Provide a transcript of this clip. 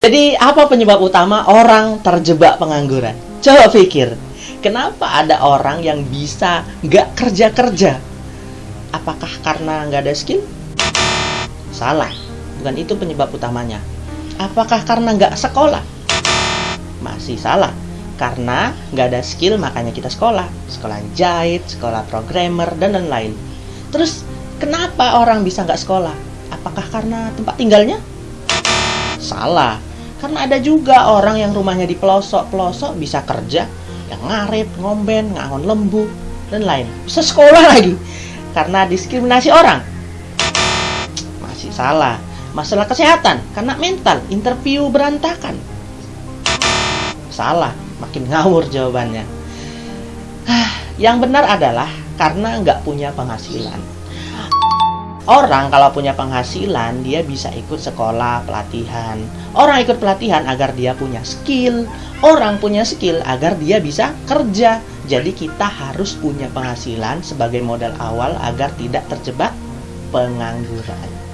Jadi apa penyebab utama orang terjebak pengangguran? Coba pikir, kenapa ada orang yang bisa nggak kerja-kerja? Apakah karena nggak ada skill? Salah, bukan itu penyebab utamanya. Apakah karena nggak sekolah? Masih salah, karena nggak ada skill makanya kita sekolah. Sekolah jahit, sekolah programmer, dan lain-lain. Terus, kenapa orang bisa nggak sekolah? Apakah karena tempat tinggalnya? Salah, karena ada juga orang yang rumahnya di pelosok-pelosok bisa kerja, yang ngarit, ngomben, ngangon lembu, dan lain. Bisa sekolah lagi karena diskriminasi orang. Masih salah. Masalah kesehatan karena mental, interview berantakan. Salah, makin ngawur jawabannya. Yang benar adalah karena nggak punya penghasilan. Orang kalau punya penghasilan, dia bisa ikut sekolah, pelatihan. Orang ikut pelatihan agar dia punya skill. Orang punya skill agar dia bisa kerja. Jadi kita harus punya penghasilan sebagai modal awal agar tidak terjebak pengangguran.